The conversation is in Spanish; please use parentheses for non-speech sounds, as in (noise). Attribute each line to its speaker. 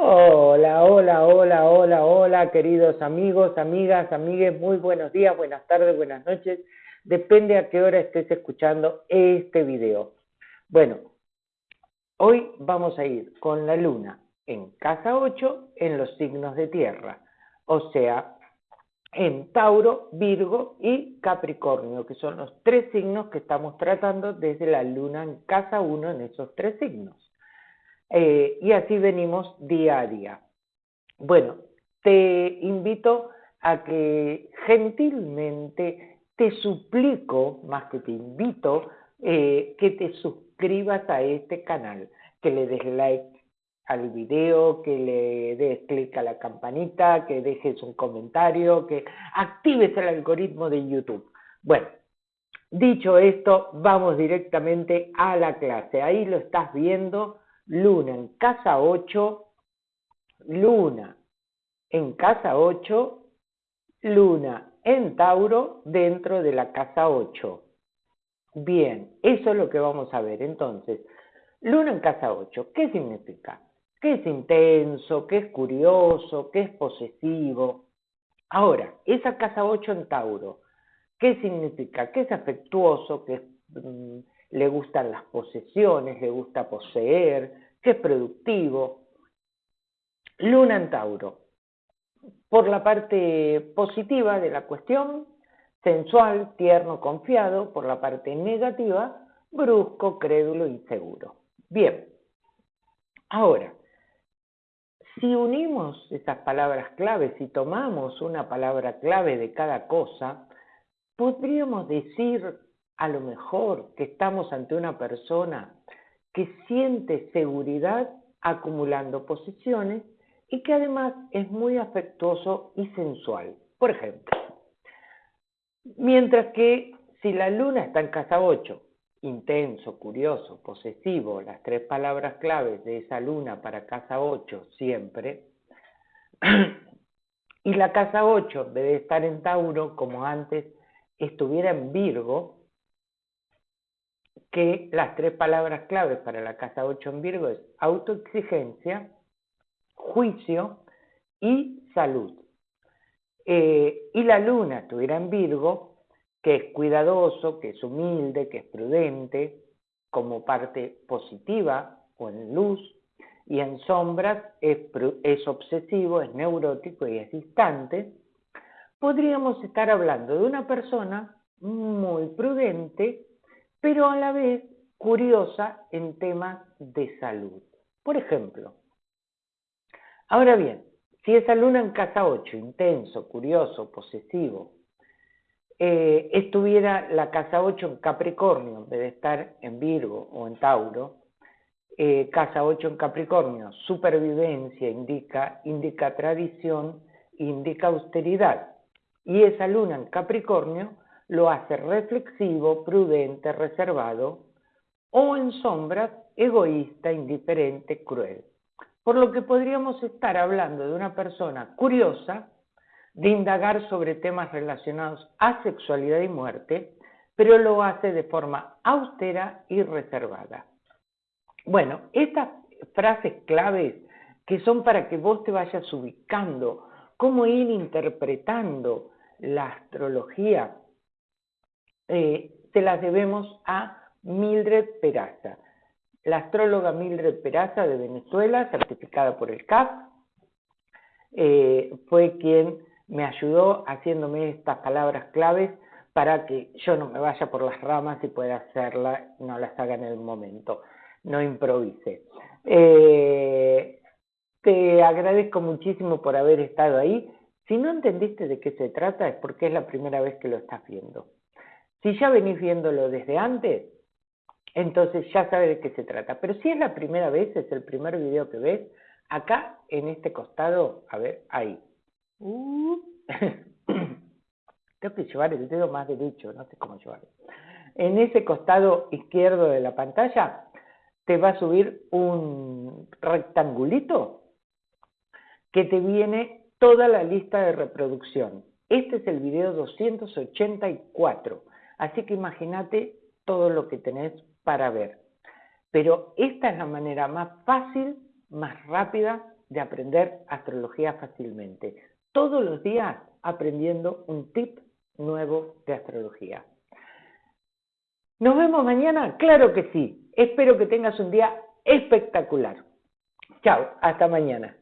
Speaker 1: Hola, hola, hola, hola, hola, queridos amigos, amigas, amigues, muy buenos días, buenas tardes, buenas noches. Depende a qué hora estés escuchando este video. Bueno, hoy vamos a ir con la luna en casa 8 en los signos de tierra, o sea, en Tauro, Virgo y Capricornio, que son los tres signos que estamos tratando desde la luna en casa 1 en esos tres signos. Eh, y así venimos día a día. Bueno, te invito a que gentilmente te suplico, más que te invito, eh, que te suscribas a este canal, que le des like al video, que le des clic a la campanita, que dejes un comentario, que actives el algoritmo de YouTube. Bueno, dicho esto, vamos directamente a la clase. Ahí lo estás viendo Luna en casa 8, Luna en casa 8, Luna en Tauro dentro de la casa 8. Bien, eso es lo que vamos a ver. Entonces, Luna en casa 8, ¿qué significa? Que es intenso, que es curioso, que es posesivo. Ahora, esa casa 8 en Tauro, ¿qué significa? Que es afectuoso, que mm, le gustan las posesiones, le gusta poseer, que es productivo. Luna en Tauro. Por la parte positiva de la cuestión, sensual, tierno, confiado. Por la parte negativa, brusco, crédulo, inseguro. Bien. Ahora, si unimos esas palabras claves y tomamos una palabra clave de cada cosa, podríamos decir a lo mejor que estamos ante una persona que siente seguridad acumulando posiciones y que además es muy afectuoso y sensual. Por ejemplo, mientras que si la luna está en casa 8, intenso, curioso, posesivo, las tres palabras claves de esa luna para casa 8 siempre, (clears throat) y la casa 8 debe estar en Tauro como antes estuviera en Virgo, que las tres palabras claves para la casa 8 en Virgo es autoexigencia, juicio y salud. Eh, y la luna estuviera en Virgo, que es cuidadoso, que es humilde, que es prudente, como parte positiva o en luz, y en sombras es, es obsesivo, es neurótico y es distante, podríamos estar hablando de una persona muy prudente, pero a la vez curiosa en temas de salud. Por ejemplo, ahora bien, si esa luna en casa 8, intenso, curioso, posesivo, eh, estuviera la casa 8 en Capricornio, en vez de estar en Virgo o en Tauro, eh, casa 8 en Capricornio, supervivencia indica, indica tradición, indica austeridad. Y esa luna en Capricornio lo hace reflexivo, prudente, reservado, o en sombras, egoísta, indiferente, cruel. Por lo que podríamos estar hablando de una persona curiosa, de indagar sobre temas relacionados a sexualidad y muerte, pero lo hace de forma austera y reservada. Bueno, estas frases claves que son para que vos te vayas ubicando, cómo ir interpretando la astrología eh, se las debemos a Mildred Peraza, la astróloga Mildred Peraza de Venezuela, certificada por el CAP, eh, fue quien me ayudó haciéndome estas palabras claves para que yo no me vaya por las ramas y pueda hacerla, no las haga en el momento, no improvise. Eh, te agradezco muchísimo por haber estado ahí. Si no entendiste de qué se trata es porque es la primera vez que lo estás viendo. Si ya venís viéndolo desde antes, entonces ya sabes de qué se trata. Pero si es la primera vez, es el primer video que ves, acá en este costado, a ver, ahí. Uh. (coughs) Tengo que llevar el dedo más derecho, no sé cómo llevarlo. En ese costado izquierdo de la pantalla te va a subir un rectangulito que te viene toda la lista de reproducción. Este es el video 284. Así que imagínate todo lo que tenés para ver. Pero esta es la manera más fácil, más rápida de aprender astrología fácilmente. Todos los días aprendiendo un tip nuevo de astrología. ¿Nos vemos mañana? Claro que sí. Espero que tengas un día espectacular. Chao, hasta mañana.